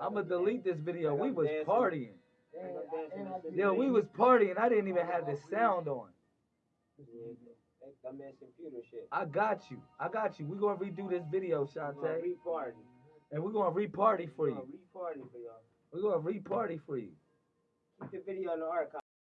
I'ma delete this video. We was partying. Yo, we was partying. I didn't even have the sound on. I got you. I got you. We gonna redo this video, Shantae, and we're gonna re-party for you. We're gonna re-party for you. Keep the video in the archive.